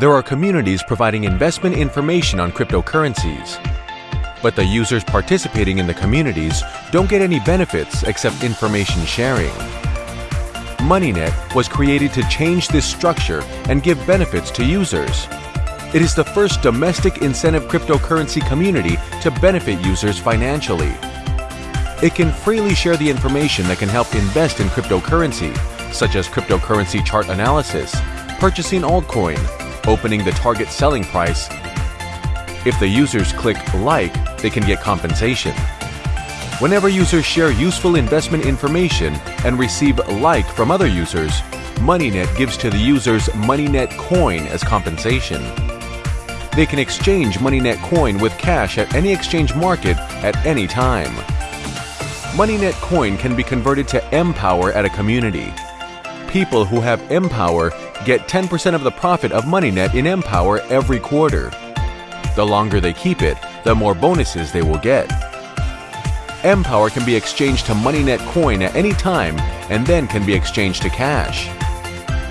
There are communities providing investment information on cryptocurrencies. But the users participating in the communities don't get any benefits except information sharing. MoneyNet was created to change this structure and give benefits to users. It is the first domestic incentive cryptocurrency community to benefit users financially. It can freely share the information that can help invest in cryptocurrency, such as cryptocurrency chart analysis, purchasing altcoin, opening the target selling price. If the users click like, they can get compensation. Whenever users share useful investment information and receive like from other users, MoneyNet gives to the users MoneyNet coin as compensation. They can exchange MoneyNet coin with cash at any exchange market at any time. MoneyNet coin can be converted to mPower at a community. People who have mPower get 10% of the profit of MoneyNet in mPower every quarter. The longer they keep it, the more bonuses they will get. mPower can be exchanged to MoneyNet coin at any time and then can be exchanged to cash.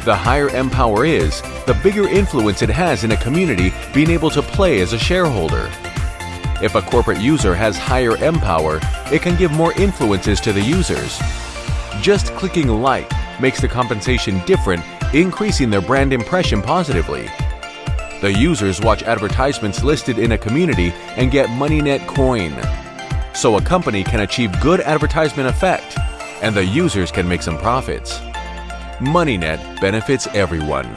The higher mPower is, the bigger influence it has in a community being able to play as a shareholder. If a corporate user has higher mPower, it can give more influences to the users. Just clicking like makes the compensation different, increasing their brand impression positively. The users watch advertisements listed in a community and get MoneyNet coin. So a company can achieve good advertisement effect, and the users can make some profits. MoneyNet benefits everyone.